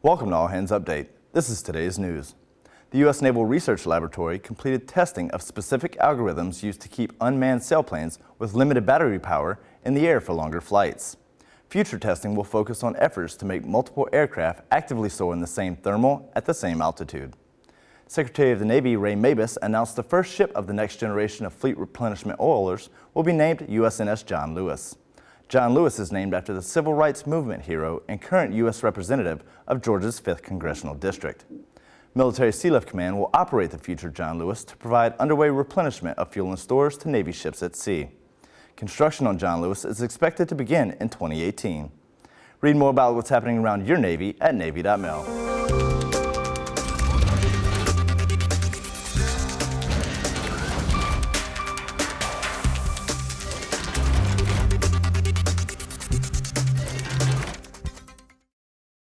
Welcome to All Hands Update. This is today's news. The U.S. Naval Research Laboratory completed testing of specific algorithms used to keep unmanned sailplanes with limited battery power in the air for longer flights. Future testing will focus on efforts to make multiple aircraft actively soar in the same thermal at the same altitude. Secretary of the Navy Ray Mabus announced the first ship of the next generation of fleet replenishment oilers will be named USNS John Lewis. John Lewis is named after the civil rights movement hero and current U.S. Representative of Georgia's 5th Congressional District. Military Sealift Command will operate the future John Lewis to provide underway replenishment of fuel and stores to Navy ships at sea. Construction on John Lewis is expected to begin in 2018. Read more about what's happening around your Navy at Navy.mil.